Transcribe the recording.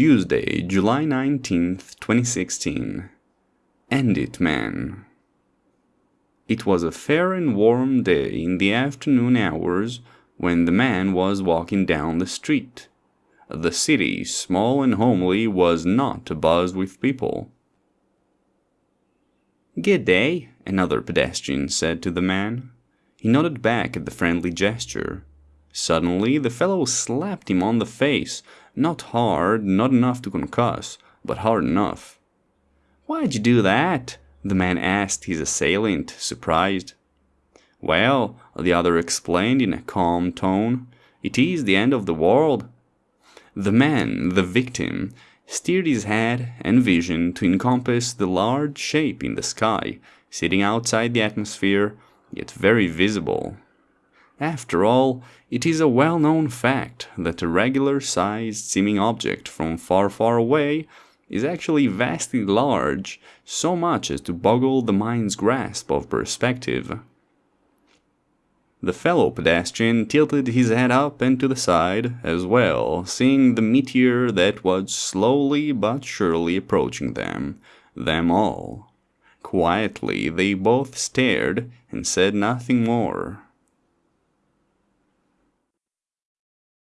Tuesday, July 19th, 2016. End it, man. It was a fair and warm day in the afternoon hours when the man was walking down the street. The city, small and homely, was not abuzz with people. Good day, another pedestrian said to the man. He nodded back at the friendly gesture. Suddenly the fellow slapped him on the face, not hard, not enough to concuss, but hard enough. Why'd you do that? the man asked his assailant, surprised. Well, the other explained in a calm tone, it is the end of the world. The man, the victim, steered his head and vision to encompass the large shape in the sky, sitting outside the atmosphere, yet very visible. After all, it is a well-known fact that a regular-sized seeming object from far far away is actually vastly large, so much as to boggle the mind's grasp of perspective. The fellow pedestrian tilted his head up and to the side as well, seeing the meteor that was slowly but surely approaching them, them all. Quietly they both stared and said nothing more.